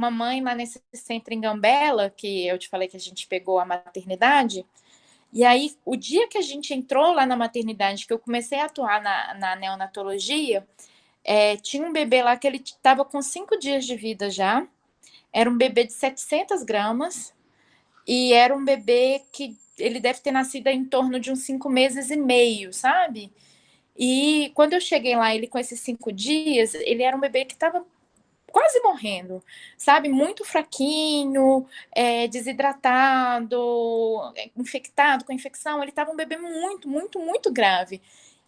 uma mãe lá nesse centro em Gambela, que eu te falei que a gente pegou a maternidade, e aí, o dia que a gente entrou lá na maternidade, que eu comecei a atuar na, na neonatologia, é, tinha um bebê lá que ele estava com cinco dias de vida já, era um bebê de 700 gramas, e era um bebê que ele deve ter nascido em torno de uns cinco meses e meio, sabe? E quando eu cheguei lá, ele com esses cinco dias, ele era um bebê que estava quase morrendo, sabe? Muito fraquinho, é, desidratado, é, infectado com infecção. Ele estava um bebê muito, muito, muito grave.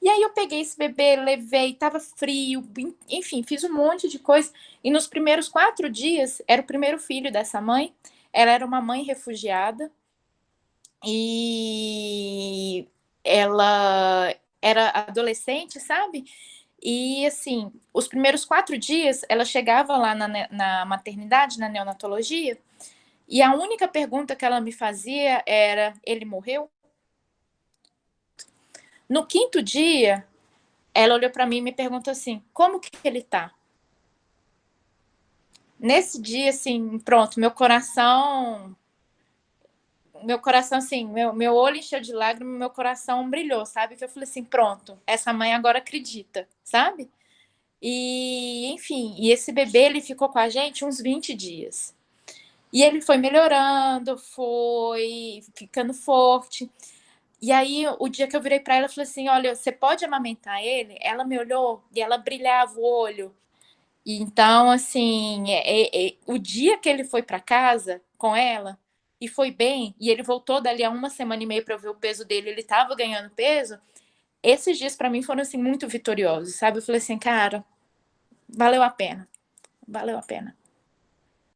E aí eu peguei esse bebê, levei, estava frio, enfim, fiz um monte de coisa. E nos primeiros quatro dias, era o primeiro filho dessa mãe. Ela era uma mãe refugiada. E ela era adolescente, sabe? E, assim, os primeiros quatro dias, ela chegava lá na, na maternidade, na neonatologia, e a única pergunta que ela me fazia era: ele morreu? No quinto dia, ela olhou para mim e me perguntou assim: como que ele tá? Nesse dia, assim, pronto, meu coração meu coração, assim, meu, meu olho encheu de lágrimas, meu coração brilhou, sabe? Que eu falei assim, pronto, essa mãe agora acredita, sabe? E, enfim, e esse bebê, ele ficou com a gente uns 20 dias. E ele foi melhorando, foi ficando forte. E aí, o dia que eu virei para ela, eu falei assim, olha, você pode amamentar ele? Ela me olhou e ela brilhava o olho. Então, assim, é, é, é, o dia que ele foi para casa com ela, e foi bem, e ele voltou dali a uma semana e meia para ver o peso dele, ele estava ganhando peso, esses dias para mim foram assim muito vitoriosos, sabe? Eu falei assim, cara, valeu a pena. Valeu a pena.